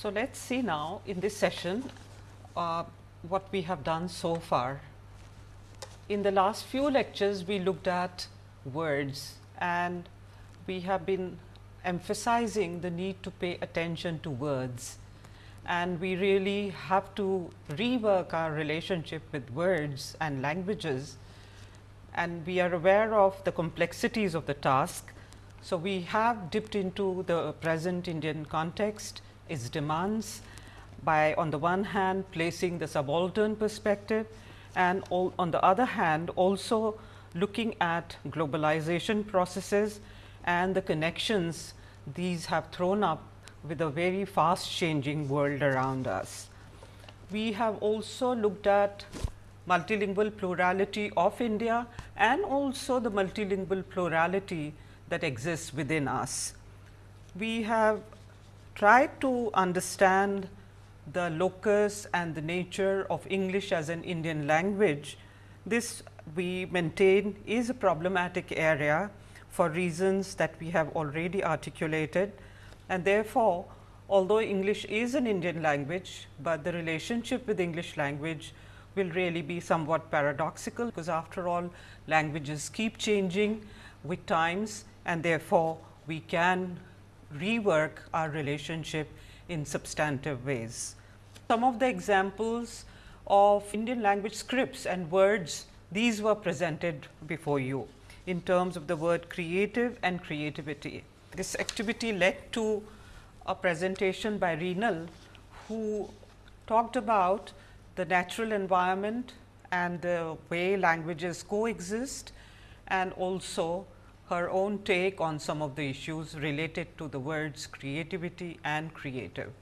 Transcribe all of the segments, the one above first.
So, let us see now in this session uh, what we have done so far. In the last few lectures, we looked at words and we have been emphasizing the need to pay attention to words and we really have to rework our relationship with words and languages and we are aware of the complexities of the task. So, we have dipped into the present Indian context, its demands by on the one hand placing the subaltern perspective and all, on the other hand also looking at globalization processes and the connections these have thrown up with a very fast changing world around us. We have also looked at multilingual plurality of India and also the multilingual plurality that exists within us. We have tried to understand the locus and the nature of English as an Indian language. This we maintain is a problematic area for reasons that we have already articulated and therefore, although English is an Indian language, but the relationship with English language will really be somewhat paradoxical, because after all languages keep changing with times and therefore, we can rework our relationship in substantive ways. Some of the examples of Indian language scripts and words, these were presented before you in terms of the word creative and creativity. This activity led to a presentation by Reenal, who talked about the natural environment and the way languages coexist and also her own take on some of the issues related to the words creativity and creative.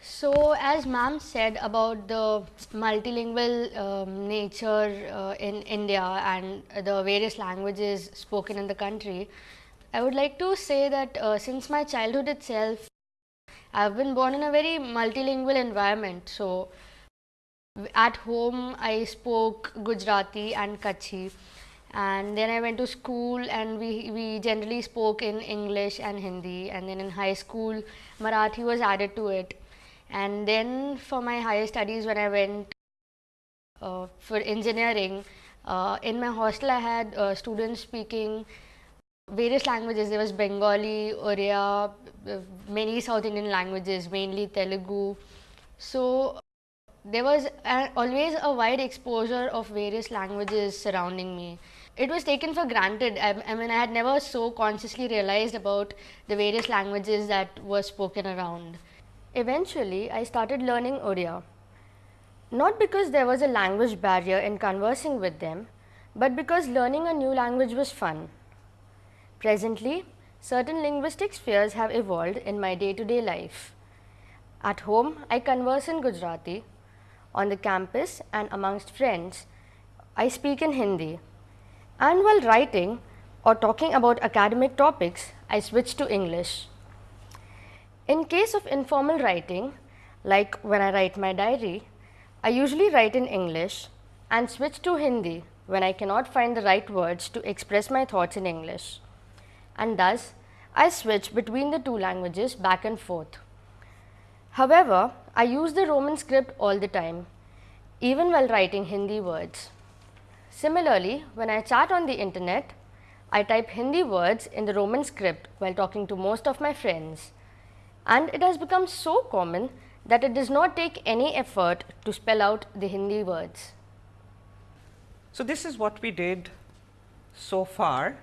So, as ma'am said about the multilingual um, nature uh, in India and the various languages spoken in the country, I would like to say that uh, since my childhood itself, I have been born in a very multilingual environment. So, at home I spoke Gujarati and Kutchi and then I went to school and we, we generally spoke in English and Hindi and then in high school Marathi was added to it and then for my higher studies when I went uh, for engineering uh, in my hostel I had uh, students speaking various languages. There was Bengali, Oriya, many South Indian languages, mainly Telugu. So, there was always a wide exposure of various languages surrounding me. It was taken for granted. I, I mean, I had never so consciously realized about the various languages that were spoken around. Eventually, I started learning Oriya. Not because there was a language barrier in conversing with them, but because learning a new language was fun. Presently, certain linguistic spheres have evolved in my day to day life. At home, I converse in Gujarati. On the campus and amongst friends, I speak in Hindi. And while writing or talking about academic topics, I switch to English. In case of informal writing, like when I write my diary, I usually write in English and switch to Hindi when I cannot find the right words to express my thoughts in English and thus I switch between the two languages back and forth. However, I use the Roman script all the time, even while writing Hindi words. Similarly, when I chat on the internet, I type Hindi words in the Roman script while talking to most of my friends and it has become so common that it does not take any effort to spell out the Hindi words. So, this is what we did so far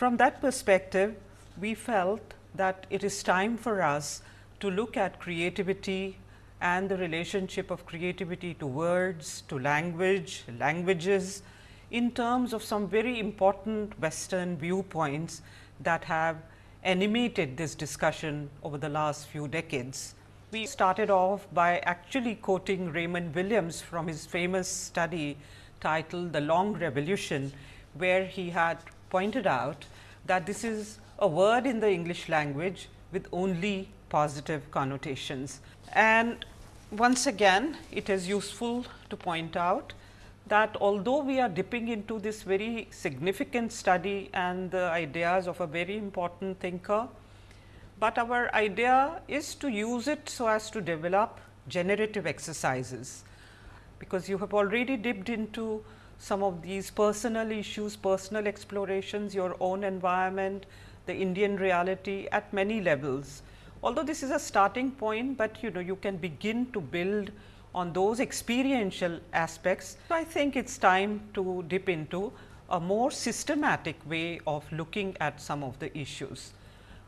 from that perspective, we felt that it is time for us to look at creativity and the relationship of creativity to words, to language, languages in terms of some very important western viewpoints that have animated this discussion over the last few decades. We started off by actually quoting Raymond Williams from his famous study titled The Long Revolution, where he had pointed out that this is a word in the English language with only positive connotations. And once again it is useful to point out that although we are dipping into this very significant study and the ideas of a very important thinker, but our idea is to use it so as to develop generative exercises, because you have already dipped into some of these personal issues, personal explorations, your own environment, the Indian reality at many levels. Although this is a starting point, but you know you can begin to build on those experiential aspects. So, I think it is time to dip into a more systematic way of looking at some of the issues.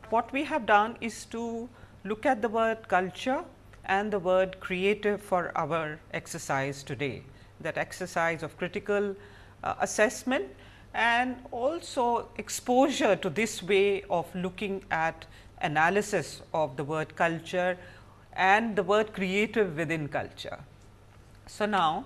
What we have done is to look at the word culture and the word creative for our exercise today, that exercise of critical uh, assessment and also exposure to this way of looking at analysis of the word culture and the word creative within culture. So, now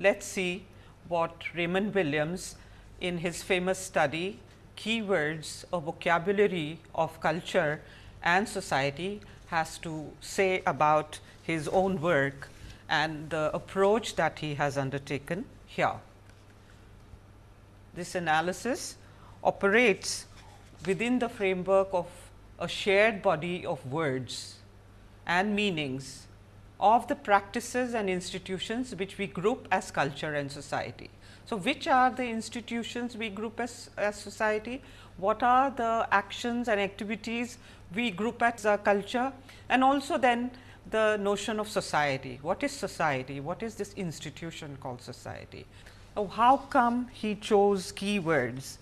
let us see what Raymond Williams in his famous study keywords a vocabulary of culture and society has to say about his own work and the approach that he has undertaken here. This analysis operates within the framework of a shared body of words and meanings of the practices and institutions which we group as culture and society. So, which are the institutions we group as, as society? What are the actions and activities we group as a culture? And also then the notion of society. What is society? What is this institution called society? Oh, how come he chose keywords?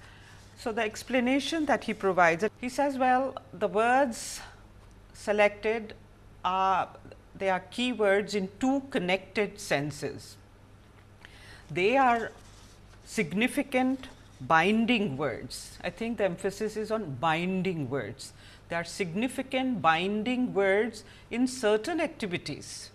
So, the explanation that he provides, he says, well, the words selected are they are keywords in two connected senses. They are significant binding words. I think the emphasis is on binding words. They are significant binding words in certain activities.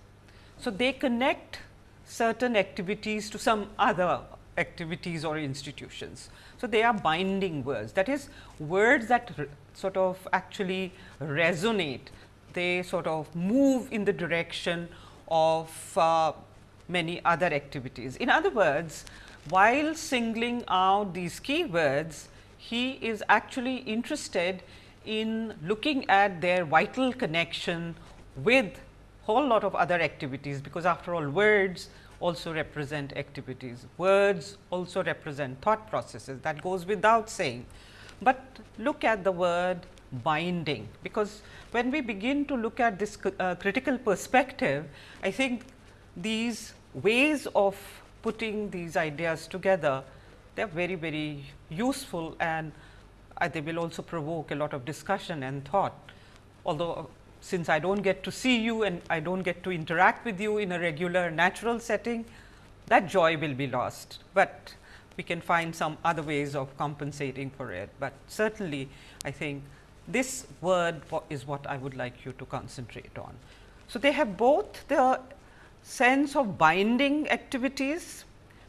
So, they connect certain activities to some other activities or institutions. So, they are binding words that is words that sort of actually resonate, they sort of move in the direction of uh, many other activities. In other words, while singling out these keywords, he is actually interested in looking at their vital connection with whole lot of other activities, because after all words also represent activities, words also represent thought processes that goes without saying. But look at the word binding, because when we begin to look at this uh, critical perspective, I think these ways of putting these ideas together, they are very, very useful and uh, they will also provoke a lot of discussion and thought. Although, since I do not get to see you and I do not get to interact with you in a regular natural setting, that joy will be lost, but we can find some other ways of compensating for it. But certainly, I think this word is what I would like you to concentrate on. So, they have both the sense of binding activities,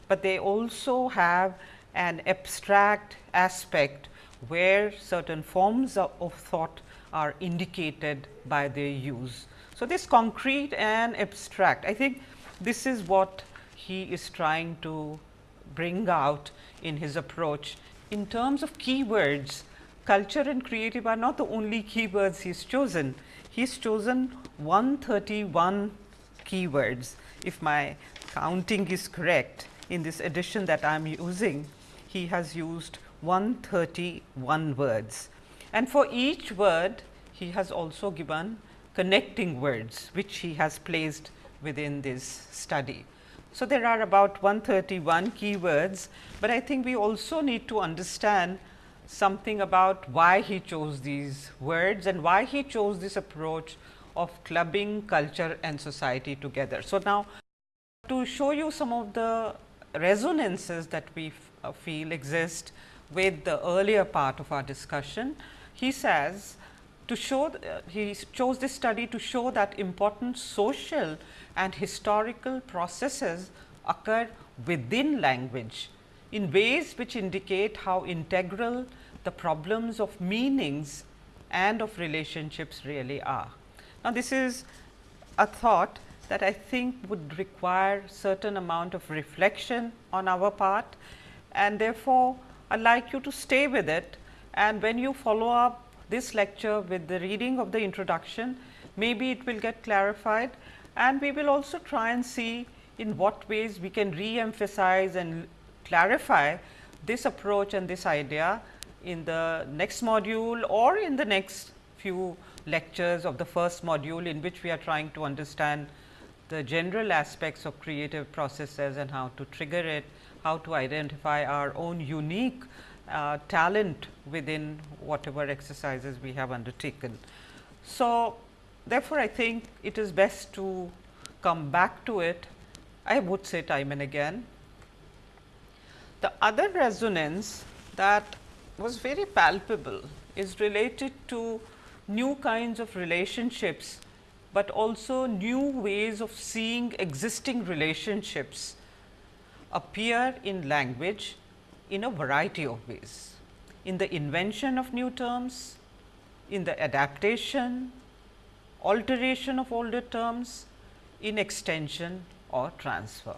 but they also have an abstract aspect where certain forms of, of thought are indicated by their use. So, this concrete and abstract I think this is what he is trying to bring out in his approach. In terms of keywords, culture and creative are not the only keywords he has chosen. He has chosen 131 keywords. If my counting is correct in this edition that I am using, he has used 131 words. And for each word, he has also given connecting words, which he has placed within this study. So, there are about 131 keywords, but I think we also need to understand something about why he chose these words and why he chose this approach of clubbing culture and society together. So, now to show you some of the resonances that we uh, feel exist with the earlier part of our discussion, he says to show uh, he chose this study to show that important social and historical processes occur within language in ways which indicate how integral the problems of meanings and of relationships really are. Now, this is a thought that I think would require certain amount of reflection on our part and therefore, I would like you to stay with it and when you follow up this lecture with the reading of the introduction, maybe it will get clarified. And we will also try and see in what ways we can re-emphasize and clarify this approach and this idea in the next module or in the next few lectures of the first module in which we are trying to understand the general aspects of creative processes and how to trigger it, how to identify our own unique uh, talent within whatever exercises we have undertaken. So, therefore, I think it is best to come back to it I would say time and again. The other resonance that was very palpable is related to new kinds of relationships, but also new ways of seeing existing relationships appear in language in a variety of ways. In the invention of new terms, in the adaptation, alteration of older terms, in extension or transfer.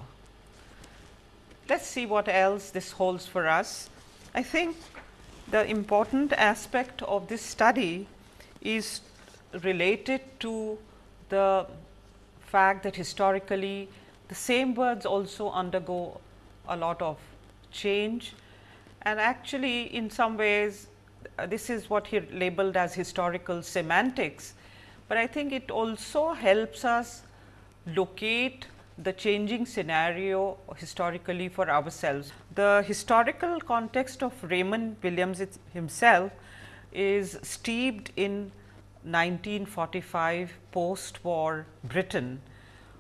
Let us see what else this holds for us. I think the important aspect of this study is related to the fact that historically the same words also undergo a lot of change and actually in some ways uh, this is what he labeled as historical semantics, but I think it also helps us locate the changing scenario historically for ourselves. The historical context of Raymond Williams himself is steeped in 1945 post war Britain.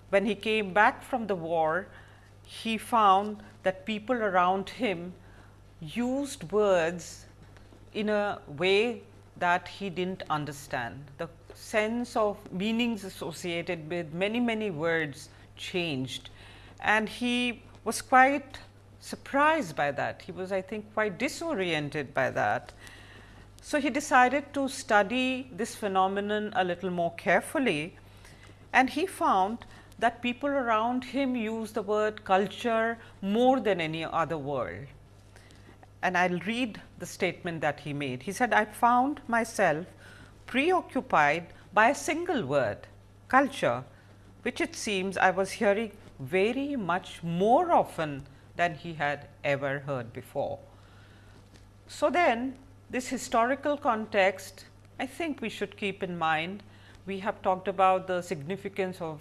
When he came back from the war, he found that people around him used words in a way that he did not understand. The sense of meanings associated with many, many words changed and he was quite surprised by that. He was I think quite disoriented by that. So, he decided to study this phenomenon a little more carefully and he found that people around him use the word culture more than any other word. And I will read the statement that he made. He said, I found myself preoccupied by a single word culture which it seems I was hearing very much more often than he had ever heard before. So, then this historical context I think we should keep in mind. We have talked about the significance of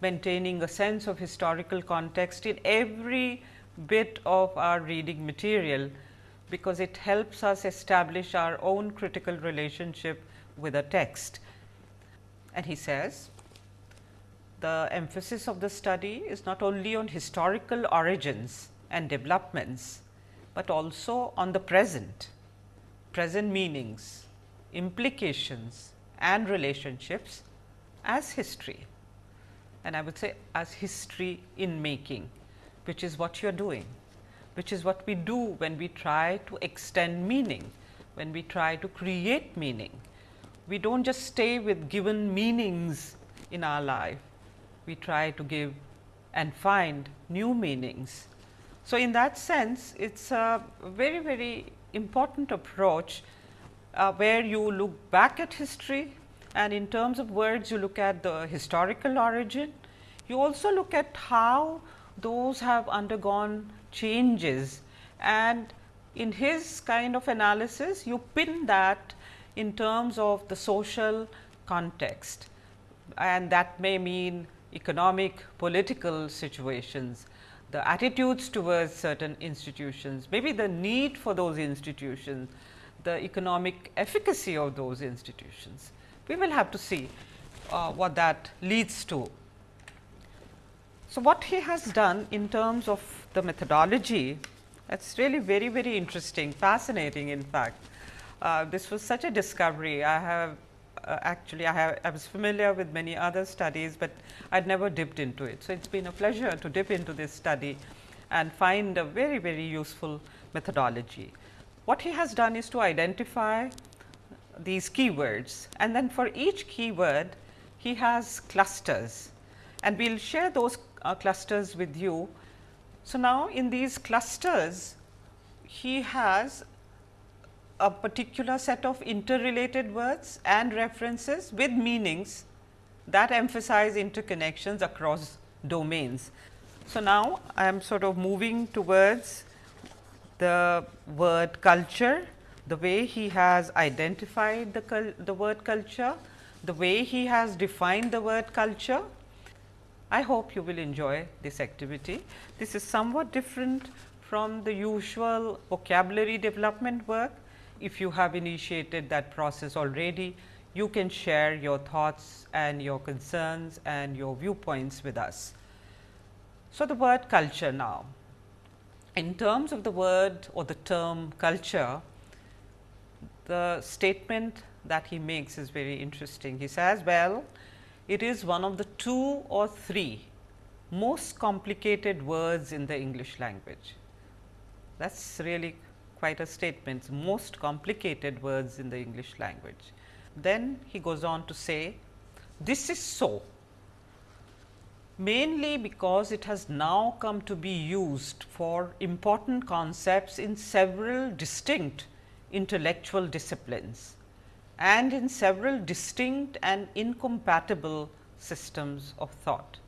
maintaining a sense of historical context in every bit of our reading material, because it helps us establish our own critical relationship with a text. And he says, the emphasis of the study is not only on historical origins and developments, but also on the present, present meanings, implications and relationships as history and I would say as history in making, which is what you are doing, which is what we do when we try to extend meaning, when we try to create meaning. We do not just stay with given meanings in our life, we try to give and find new meanings. So, in that sense it is a very very important approach uh, where you look back at history and in terms of words you look at the historical origin. You also look at how those have undergone changes and in his kind of analysis you pin that in terms of the social context and that may mean economic, political situations, the attitudes towards certain institutions, maybe the need for those institutions, the economic efficacy of those institutions. We will have to see uh, what that leads to. So, what he has done in terms of the methodology that is really very very interesting, fascinating in fact. Uh, this was such a discovery. I have uh, actually I, have, I was familiar with many other studies, but I had never dipped into it. So, it has been a pleasure to dip into this study and find a very very useful methodology. What he has done is to identify these keywords and then for each keyword he has clusters and we will share those uh, clusters with you. So, now in these clusters he has a particular set of interrelated words and references with meanings that emphasize interconnections across domains. So, now I am sort of moving towards the word culture, the way he has identified the, the word culture, the way he has defined the word culture. I hope you will enjoy this activity. This is somewhat different from the usual vocabulary development work. If you have initiated that process already, you can share your thoughts and your concerns and your viewpoints with us. So, the word culture now. In terms of the word or the term culture, the statement that he makes is very interesting. He says, well, it is one of the two or three most complicated words in the English language. That is really quite a statement, most complicated words in the English language. Then he goes on to say, this is so mainly because it has now come to be used for important concepts in several distinct intellectual disciplines and in several distinct and incompatible systems of thought.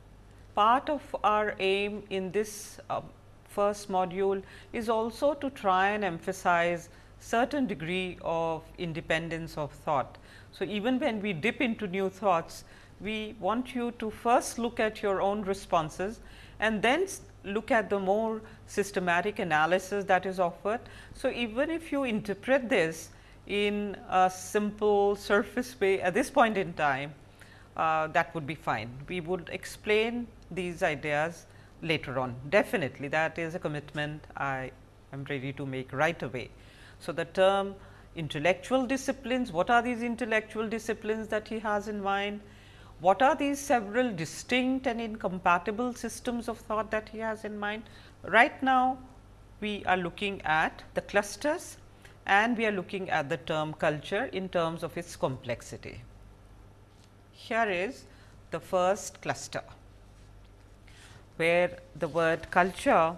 Part of our aim in this uh, first module is also to try and emphasize certain degree of independence of thought. So, even when we dip into new thoughts, we want you to first look at your own responses and then look at the more systematic analysis that is offered. So, even if you interpret this in a simple surface way at this point in time, uh, that would be fine. We would explain these ideas later on. Definitely that is a commitment I am ready to make right away. So, the term intellectual disciplines, what are these intellectual disciplines that he has in mind? What are these several distinct and incompatible systems of thought that he has in mind? Right now, we are looking at the clusters and we are looking at the term culture in terms of its complexity. Here is the first cluster, where the word culture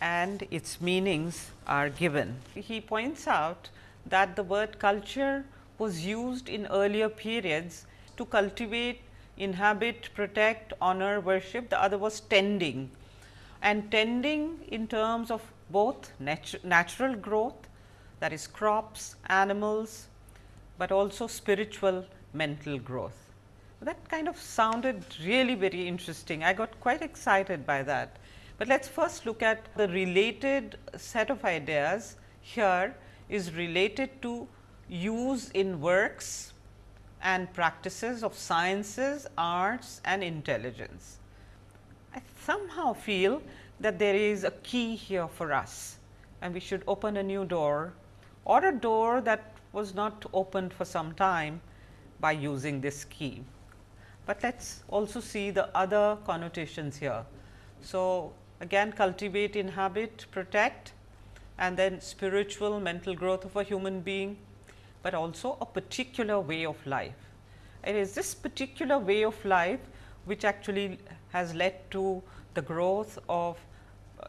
and its meanings are given. He points out that the word culture was used in earlier periods to cultivate, inhabit, protect, honor, worship, the other was tending and tending in terms of both natu natural growth that is crops, animals, but also spiritual mental growth. That kind of sounded really very interesting. I got quite excited by that. But let us first look at the related set of ideas here is related to use in works and practices of sciences, arts and intelligence. I somehow feel that there is a key here for us and we should open a new door or a door that was not opened for some time by using this key. But let us also see the other connotations here. So, again cultivate, inhabit, protect and then spiritual mental growth of a human being but also a particular way of life. It is this particular way of life which actually has led to the growth of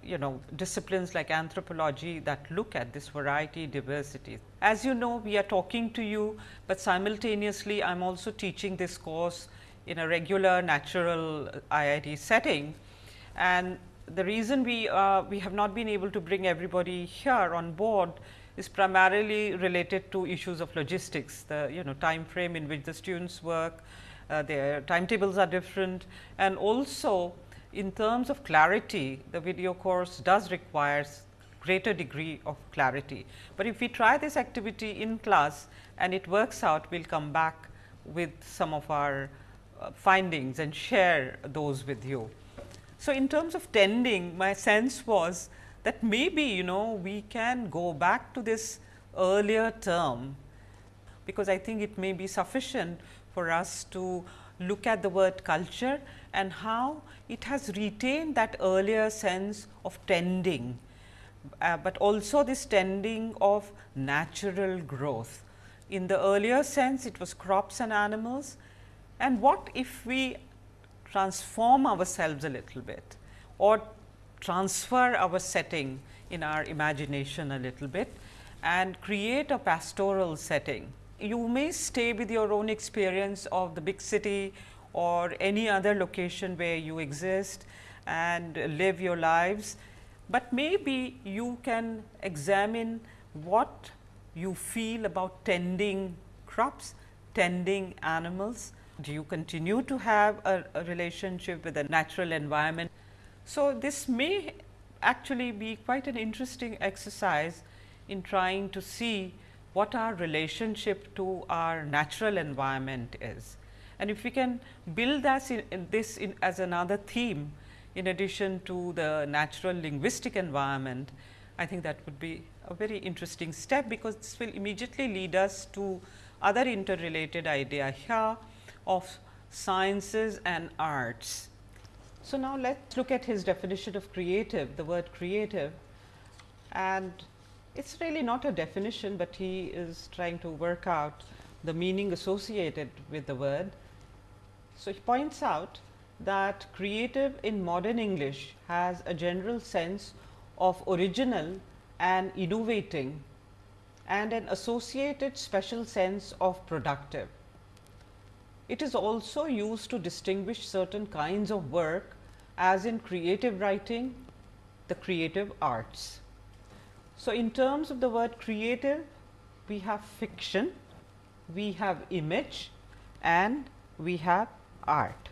you know disciplines like anthropology that look at this variety diversity. As you know we are talking to you, but simultaneously I am also teaching this course in a regular natural IIT setting and the reason we uh, we have not been able to bring everybody here on board is primarily related to issues of logistics, the you know time frame in which the students work, uh, their timetables are different and also in terms of clarity the video course does require greater degree of clarity. But if we try this activity in class and it works out, we will come back with some of our uh, findings and share those with you. So, in terms of tending my sense was that maybe you know we can go back to this earlier term, because I think it may be sufficient for us to look at the word culture and how it has retained that earlier sense of tending, uh, but also this tending of natural growth. In the earlier sense it was crops and animals and what if we transform ourselves a little bit or transfer our setting in our imagination a little bit and create a pastoral setting. You may stay with your own experience of the big city or any other location where you exist and live your lives, but maybe you can examine what you feel about tending crops, tending animals. Do you continue to have a, a relationship with the natural environment? So, this may actually be quite an interesting exercise in trying to see what our relationship to our natural environment is. And if we can build that in, in this in as another theme in addition to the natural linguistic environment, I think that would be a very interesting step, because this will immediately lead us to other interrelated idea here of sciences and arts. So, now let us look at his definition of creative, the word creative and it is really not a definition, but he is trying to work out the meaning associated with the word. So, he points out that creative in modern English has a general sense of original and innovating and an associated special sense of productive. It is also used to distinguish certain kinds of work as in creative writing, the creative arts. So, in terms of the word creative, we have fiction, we have image and we have art.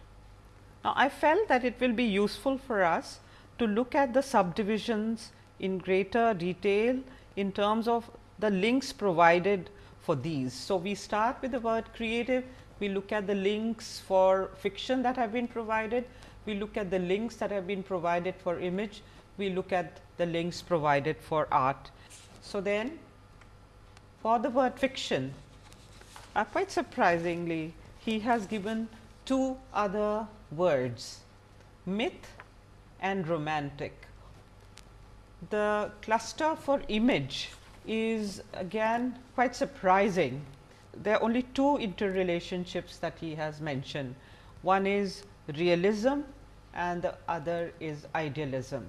Now, I felt that it will be useful for us to look at the subdivisions in greater detail in terms of the links provided for these. So, we start with the word creative, we look at the links for fiction that have been provided, we look at the links that have been provided for image, we look at the links provided for art. So, then for the word fiction, uh, quite surprisingly he has given two other words myth and romantic. The cluster for image is again quite surprising. There are only two interrelationships that he has mentioned. One is realism and the other is idealism.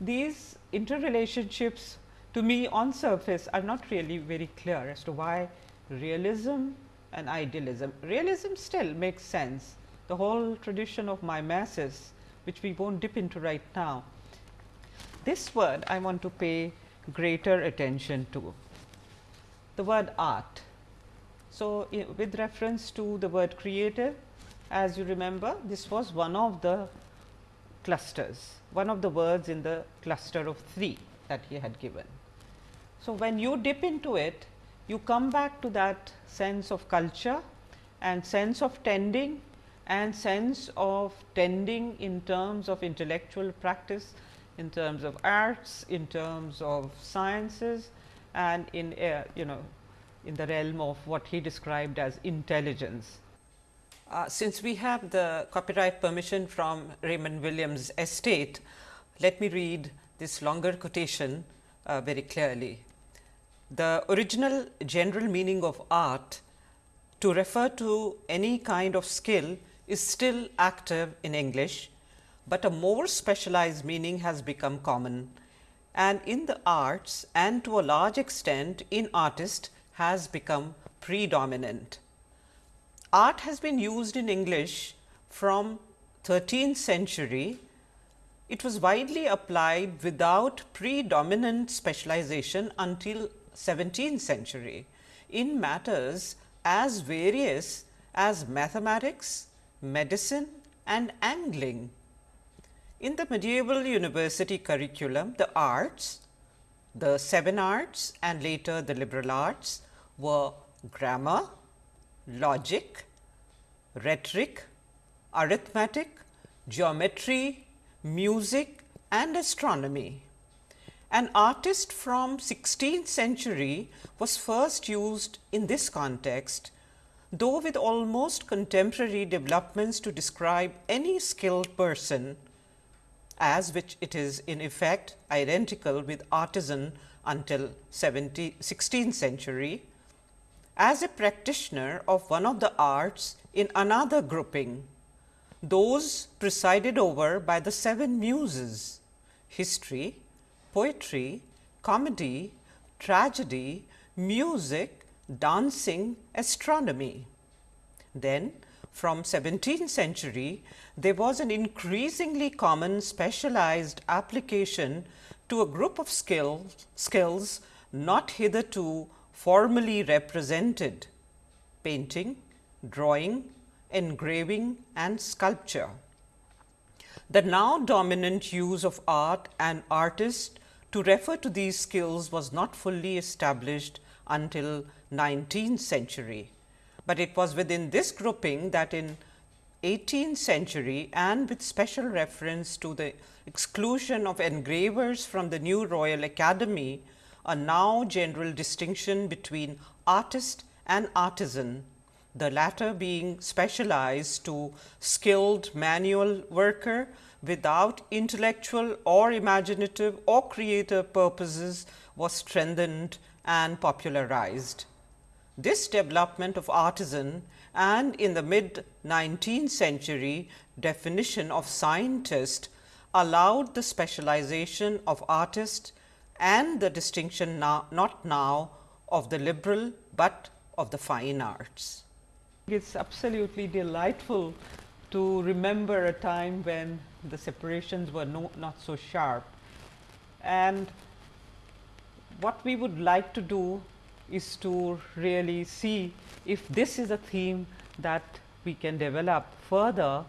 These interrelationships to me on surface are not really very clear as to why realism and idealism. Realism still makes sense, the whole tradition of mimesis which we not dip into right now. This word I want to pay greater attention to, the word art. So, with reference to the word creative, as you remember this was one of the clusters, one of the words in the cluster of 3 that he had given. So, when you dip into it, you come back to that sense of culture and sense of tending and sense of tending in terms of intellectual practice, in terms of arts, in terms of sciences and in uh, you know in the realm of what he described as intelligence. Uh, since we have the copyright permission from Raymond Williams estate, let me read this longer quotation uh, very clearly. The original general meaning of art to refer to any kind of skill is still active in English, but a more specialized meaning has become common and in the arts and to a large extent in artist has become predominant. Art has been used in English from 13th century. It was widely applied without predominant specialization until 17th century in matters as various as mathematics, medicine and angling. In the medieval university curriculum, the arts, the seven arts and later the liberal arts were grammar, logic, rhetoric, arithmetic, geometry, music and astronomy. An artist from 16th century was first used in this context, though with almost contemporary developments to describe any skilled person as which it is in effect identical with artisan until 17th 16th century. As a practitioner of one of the arts in another grouping, those presided over by the seven muses, history, poetry, comedy, tragedy, music, dancing, astronomy. Then from 17th century, there was an increasingly common specialized application to a group of skill, skills not hitherto formally represented painting, drawing, engraving and sculpture. The now dominant use of art and artist to refer to these skills was not fully established until 19th century, but it was within this grouping that in 18th century and with special reference to the exclusion of engravers from the new Royal Academy, a now general distinction between artist and artisan, the latter being specialized to skilled manual worker without intellectual or imaginative or creative purposes was strengthened and popularized. This development of artisan and in the mid 19th century definition of scientist allowed the specialization of artist and the distinction now, not now of the liberal, but of the fine arts. It is absolutely delightful to remember a time when the separations were no, not so sharp. And what we would like to do is to really see if this is a theme that we can develop further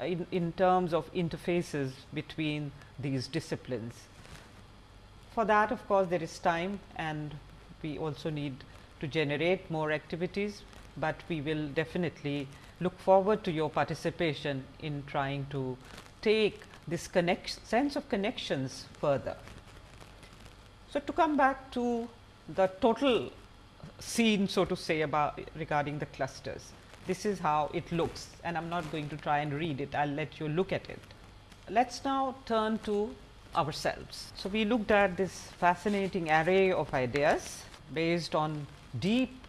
in, in terms of interfaces between these disciplines. For that of course, there is time and we also need to generate more activities, but we will definitely look forward to your participation in trying to take this sense of connections further. So, to come back to the total scene so to say about regarding the clusters. This is how it looks and I am not going to try and read it, I will let you look at it. Let us now turn to ourselves. So, we looked at this fascinating array of ideas based on deep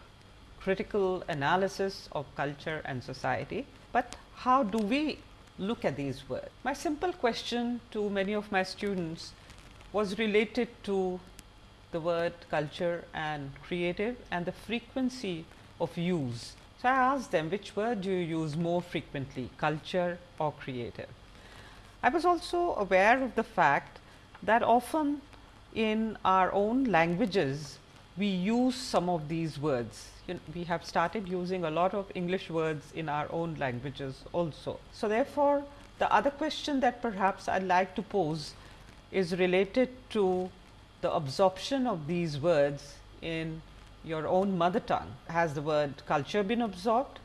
critical analysis of culture and society, but how do we look at these words? My simple question to many of my students was related to the word culture and creative and the frequency of use. So, I asked them which word do you use more frequently culture or creative. I was also aware of the fact that often in our own languages we use some of these words. You know, we have started using a lot of English words in our own languages also. So, therefore, the other question that perhaps I would like to pose is related to the absorption of these words in your own mother tongue. Has the word culture been absorbed?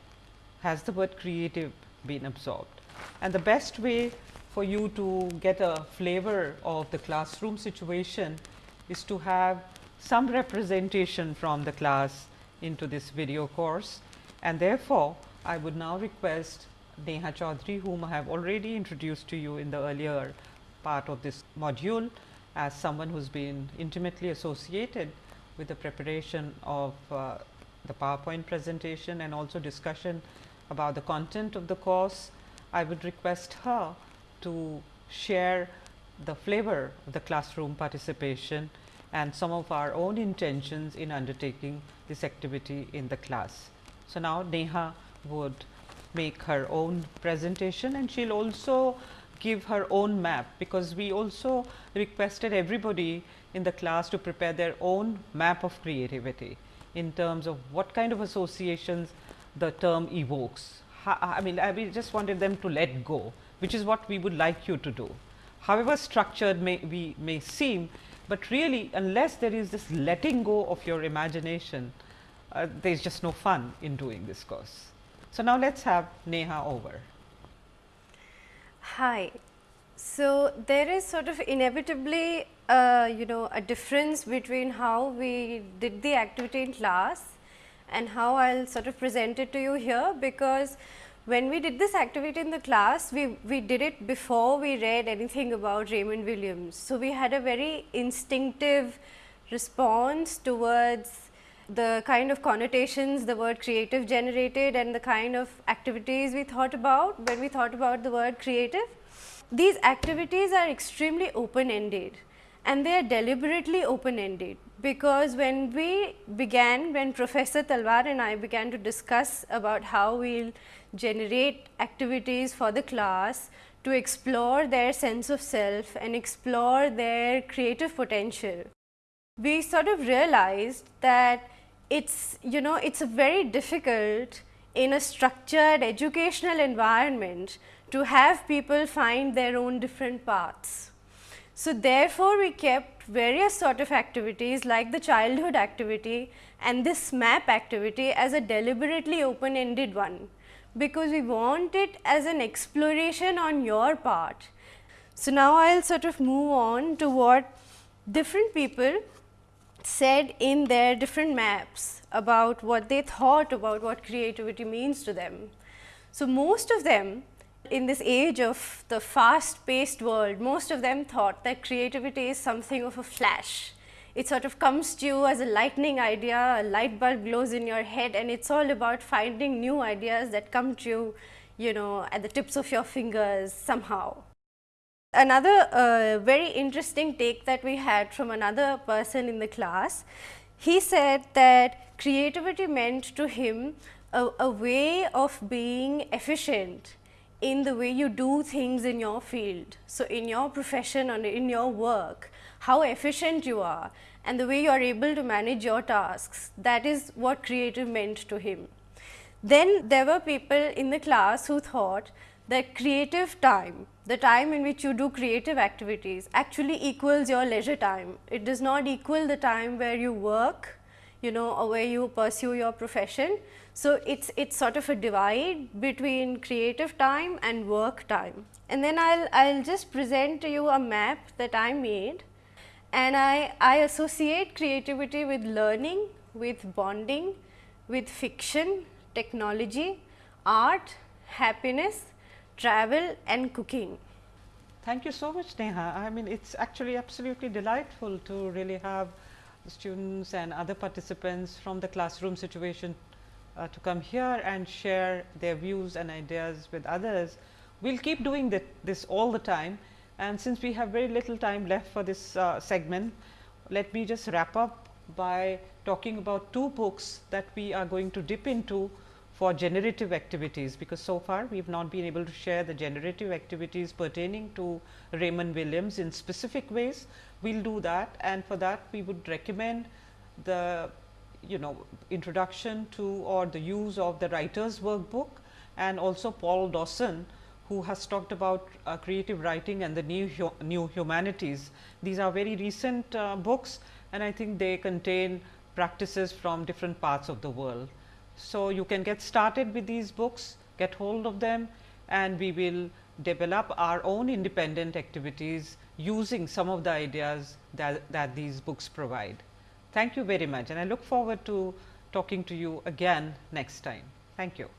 Has the word creative been absorbed? And the best way for you to get a flavor of the classroom situation is to have some representation from the class into this video course. And therefore, I would now request Neha Chaudhary whom I have already introduced to you in the earlier part of this module as someone who has been intimately associated with the preparation of uh, the PowerPoint presentation and also discussion about the content of the course, I would request her to share the flavor of the classroom participation and some of our own intentions in undertaking this activity in the class. So, now Neha would make her own presentation and she will also give her own map, because we also requested everybody in the class to prepare their own map of creativity in terms of what kind of associations the term evokes. I mean, I just wanted them to let go, which is what we would like you to do. However structured may we may seem, but really unless there is this letting go of your imagination, uh, there is just no fun in doing this course. So, now let us have Neha over. Hi. So, there is sort of inevitably uh, you know a difference between how we did the activity in class and how I will sort of present it to you here because when we did this activity in the class, we, we did it before we read anything about Raymond Williams. So, we had a very instinctive response towards the kind of connotations the word creative generated and the kind of activities we thought about when we thought about the word creative. These activities are extremely open ended and they are deliberately open ended because when we began when Professor Talwar and I began to discuss about how we will generate activities for the class to explore their sense of self and explore their creative potential. We sort of realized that it's you know it's very difficult in a structured educational environment to have people find their own different paths. So, therefore, we kept various sort of activities like the childhood activity and this map activity as a deliberately open ended one, because we want it as an exploration on your part. So, now I will sort of move on to what different people said in their different maps about what they thought about what creativity means to them. So, most of them in this age of the fast paced world, most of them thought that creativity is something of a flash. It sort of comes to you as a lightning idea, a light bulb glows in your head and it is all about finding new ideas that come to you, you know, at the tips of your fingers somehow. Another uh, very interesting take that we had from another person in the class, he said that creativity meant to him a, a way of being efficient in the way you do things in your field. So, in your profession or in your work, how efficient you are and the way you are able to manage your tasks, that is what creative meant to him. Then there were people in the class who thought that creative time, the time in which you do creative activities actually equals your leisure time. It does not equal the time where you work, you know, or where you pursue your profession. So, it's it's sort of a divide between creative time and work time. And then I'll I'll just present to you a map that I made and I, I associate creativity with learning, with bonding, with fiction, technology, art, happiness, travel and cooking. Thank you so much Neha. I mean it's actually absolutely delightful to really have students and other participants from the classroom situation uh, to come here and share their views and ideas with others. We will keep doing this all the time and since we have very little time left for this uh, segment, let me just wrap up by talking about two books that we are going to dip into for generative activities, because so far we have not been able to share the generative activities pertaining to Raymond Williams in specific ways. We will do that and for that we would recommend the you know introduction to or the use of the writer's workbook and also Paul Dawson who has talked about uh, creative writing and the new, hu new humanities. These are very recent uh, books and I think they contain practices from different parts of the world. So, you can get started with these books, get hold of them and we will develop our own independent activities using some of the ideas that, that these books provide. Thank you very much and I look forward to talking to you again next time. Thank you.